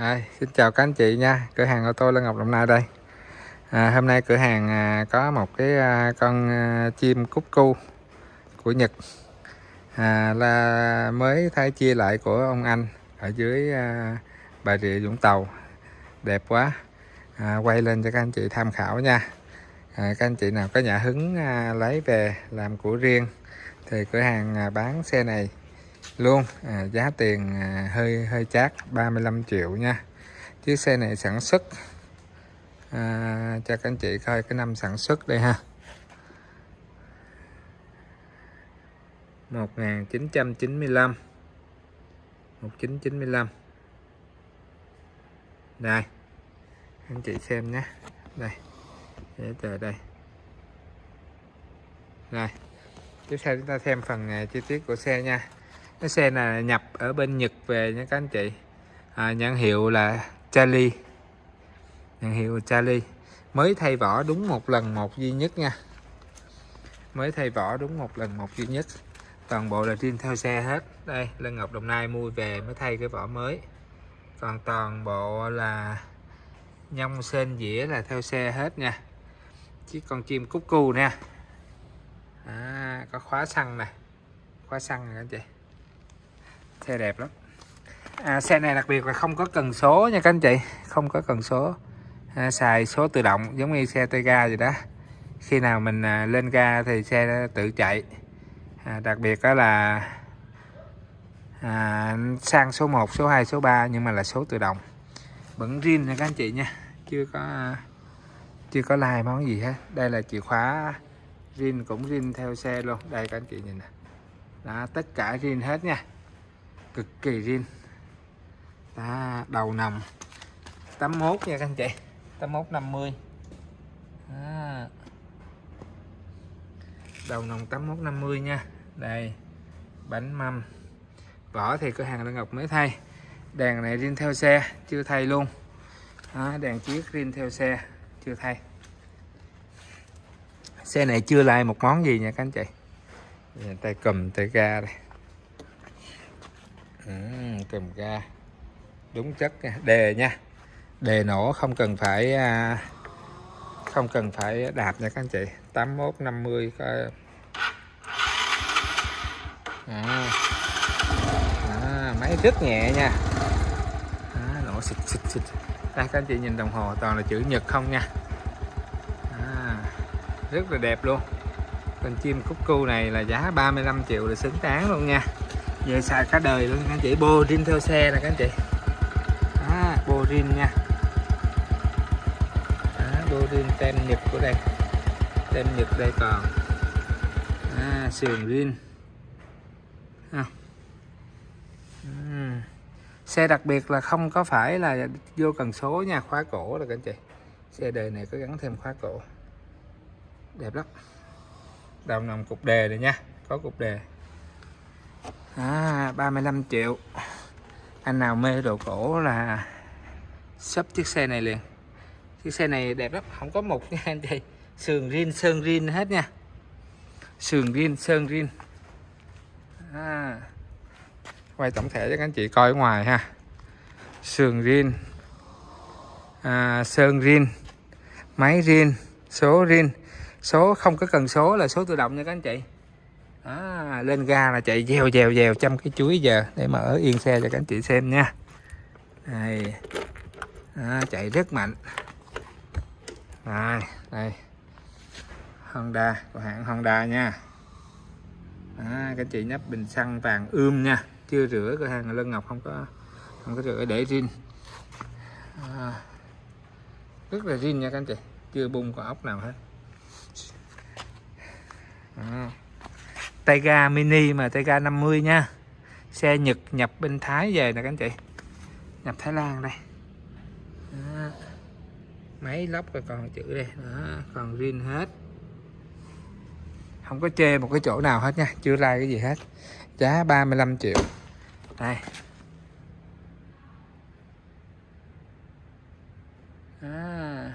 À, xin chào các anh chị nha. Cửa hàng ô tô Lân Ngọc Đồng Nai đây. À, hôm nay cửa hàng à, có một cái à, con à, chim cúc cu của Nhật. À, là mới thay chia lại của ông anh ở dưới à, Bà Rịa Vũng Tàu. Đẹp quá. À, quay lên cho các anh chị tham khảo nha. À, các anh chị nào có nhà hứng à, lấy về làm của riêng thì cửa hàng à, bán xe này luôn à, giá tiền à, hơi hơi chát 35 triệu nha. Chiếc xe này sản xuất à, cho các anh chị coi cái năm sản xuất đây ha. 1995 1995 đây anh chị xem nhé. Đây để chờ đây. Rồi tiếp theo chúng ta xem phần à, chi tiết của xe nha cái xe này nhập ở bên Nhật về nha các anh chị. À, nhãn hiệu là Charlie. Nhãn hiệu Charlie. Mới thay vỏ đúng một lần một duy nhất nha. Mới thay vỏ đúng một lần một duy nhất. Toàn bộ là riêng theo xe hết. Đây Lân Ngọc Đồng Nai mua về mới thay cái vỏ mới. Còn toàn bộ là nhông sên dĩa là theo xe hết nha. Chiếc con chim cúc cu nè. À, có khóa xăng này khóa xăng nè anh chị xe đẹp lắm. À, xe này đặc biệt là không có cần số nha các anh chị. Không có cần số. À, xài số tự động giống như xe tay ga vậy đó. Khi nào mình à, lên ga thì xe tự chạy. À, đặc biệt đó là à, sang số 1 số 2 số 3 nhưng mà là số tự động. Vẫn riêng nha các anh chị nha. Chưa có à, chưa có lai món gì hết. Đây là chìa khóa riêng cũng riêng theo xe luôn. Đây các anh chị nhìn nè. Đó tất cả riêng hết nha cực kỳ riêng. Đó, đầu nằm 81 nha các anh chị. 81 50 đó. đầu nòng 81 50 nha. Đây. Bánh mâm. Vỏ thì cửa hàng Lân Ngọc mới thay. Đèn này riêng theo xe chưa thay luôn. Đó, đèn chiếc riêng theo xe chưa thay. Xe này chưa lại một món gì nha các anh chị. Tay cầm tay ga đây ừ, cầm ga đúng chất đề nha. Đề nổ không cần phải à, không cần phải đạp nha các anh chị. 81 50 coi à, à, máy rất nhẹ nha. À, nổ xịt xịt xịt. Đây các anh chị nhìn đồng hồ toàn là chữ nhật không nha. À, rất là đẹp luôn. Con chim cúc cu này là giá 35 triệu là xứng đáng luôn nha về xài cả đời luôn các anh chị. Bô rin theo xe nè các anh chị. À, bô rin nha. À, bô rin tem nhật của đây. Tem nhật đây còn. À, sườn rin. À. uhm. xe đặc biệt là không có phải là vô cần số nha khóa cổ rồi các anh chị. Xe đời này có gắn thêm khóa cổ. Đẹp lắm. Đầu nằm cục đề này nha. Có cục đề à, 35 triệu. Anh nào mê đồ cổ là sắp chiếc xe này liền. Chiếc xe này đẹp lắm không có mục nha anh chị. Sườn rin sơn rin hết nha. Sườn rin sơn rin. À, quay tổng thể cho các anh chị coi ở ngoài ha. Sườn rin. À, sơn rin. Máy rin số rin. Số không có cần số là số tự động nha các anh chị à, lên ga là chạy dèo dèo dèo trăm cái chuối giờ để mở yên xe cho các anh chị xem nha. Đây. À, chạy rất mạnh. Đây đây. Honda của hãng Honda nha. À, các chị nhấp bình xăng vàng ươm nha. Chưa rửa cửa hàng Lân Ngọc không có không có rửa để rin à, rất là rin nha các anh chị. Chưa bung con ốc nào hết. À. Tayga mini mà Tayga 50 nha. Xe Nhật nhập bên Thái về nè các anh chị. Nhập Thái Lan đây. Đó. máy lóc rồi còn chữ đây. Đó. còn riêng hết. Không có chê một cái chỗ nào hết nha chưa ra cái gì hết. Giá 35 triệu. Đây. À,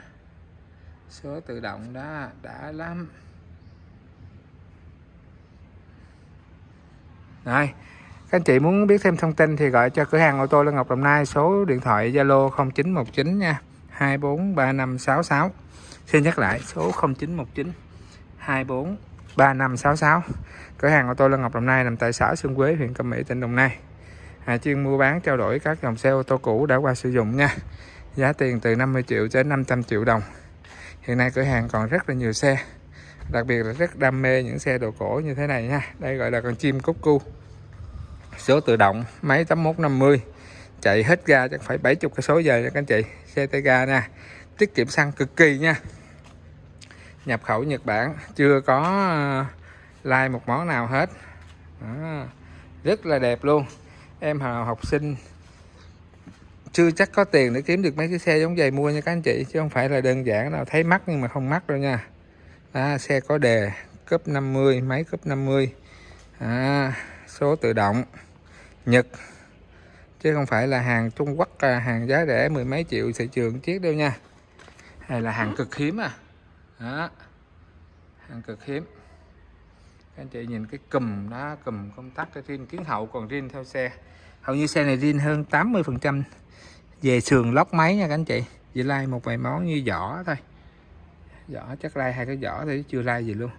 số tự động đó đã lắm. Các các anh chị muốn biết thêm thông tin thì gọi cho cửa hàng ô tô Lê Ngọc Đồng Nai số điện thoại Zalo 0919 nha 243566 xin nhắc lại số 0919 243566 cửa hàng ô tô Lân Ngọc Đồng Nai nằm tại xã Xuân Quế huyện Cẩm Mỹ tỉnh Đồng Nai. À, chuyên mua bán trao đổi các dòng xe ô tô cũ đã qua sử dụng nha. Giá tiền từ 50 triệu đến 500 triệu đồng. Hiện nay cửa hàng còn rất là nhiều xe đặc biệt là rất đam mê những xe đồ cổ như thế này nha. Đây gọi là con chim cúc cu. Số tự động máy 8150 chạy hết ga chắc phải 70 cái số giờ nha các anh chị. Xe tay ga nha. Tiết kiệm xăng cực kỳ nha. Nhập khẩu Nhật Bản chưa có ờ, like một món nào hết. À, rất là đẹp luôn. Em học sinh chưa chắc có tiền để kiếm được mấy cái xe giống vậy mua nha các anh chị chứ không phải là đơn giản nào thấy mắc nhưng mà không mắc đâu nha à, xe có đề cấp 50 máy cấp 50 à, số tự động Nhật. Chứ không phải là hàng Trung Quốc à, hàng giá rẻ mười mấy triệu thị trường chiếc đâu nha. Hay là hàng cực hiếm à? Đó hàng cực hiếm. Các anh chị nhìn cái cùm đó cùm công tắc cái riêng kiến hậu còn riêng theo xe. Hầu như xe này riêng hơn 80 phần trăm về sườn lóc máy nha các anh chị. Chỉ like một vài món như vỏ thôi vỏ chắc lai hai cái vỏ thì chưa lai gì luôn.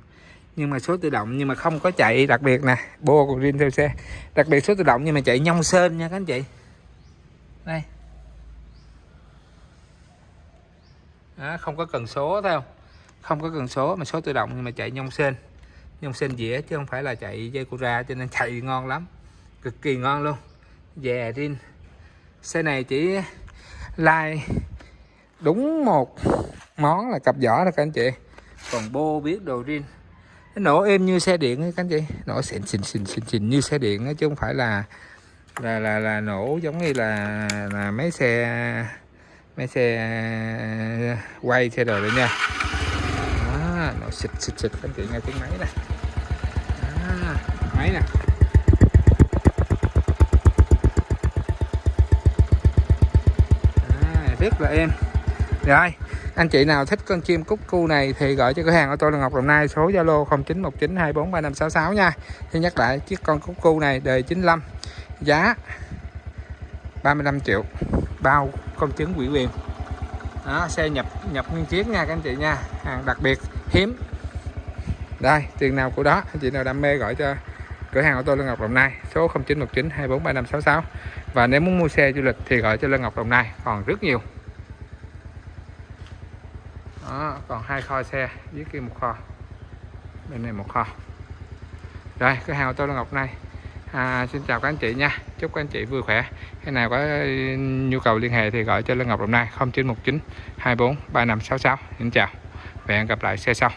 Nhưng mà số tự động nhưng mà không có chạy đặc biệt nè bô còn riêng theo xe. Đặc biệt số tự động nhưng mà chạy nhông sên nha các anh chị. Đây. Đó, không có cần số thấy không? Không có cần số mà số tự động nhưng mà chạy nhông sên. Nhông sên dĩa chứ không phải là chạy dây ra cho nên chạy ngon lắm. Cực kỳ ngon luôn. Về rin xe này chỉ like đúng một món là cặp vỏ đó các anh chị. Còn bô biết đồ rin nó nổ êm như xe điện các anh chị. Nổ xịn xịn xịn xịn xịn như xe điện chứ không phải là là là là nổ giống như là là mấy xe mấy xe quay xe đồ đấy nha. Đó, nổ xịt xịt xịt các anh chị nghe tiếng máy nè. Máy nè. Rất là êm. Rồi anh chị nào thích con chim cúc cu này thì gọi cho cửa hàng ô tô là Ngọc Đồng Nai số Zalo 0919243566 nha. Thì nhắc lại chiếc con cúc cu này đời 95 giá 35 triệu bao công chứng quỹ quyền. Đó, xe nhập nhập nguyên chiếc nha các anh chị nha hàng đặc biệt hiếm. Đây tiền nào của đó anh chị nào đam mê gọi cho cửa hàng ô tô Lân Ngọc Đồng Nai số 0919 243566 và nếu muốn mua xe du lịch thì gọi cho Lân Ngọc Đồng Nai còn rất nhiều đó, còn hai kho xe dưới kia một kho. Bên này một kho. Rồi cửa hàng ô tô Lân Ngọc này à, xin chào các anh chị nha. Chúc các anh chị vui khỏe. Cái nào có nhu cầu liên hệ thì gọi cho Lê Ngọc Đồng Nai 0919 24 3566 xin chào và hẹn gặp lại xe sau.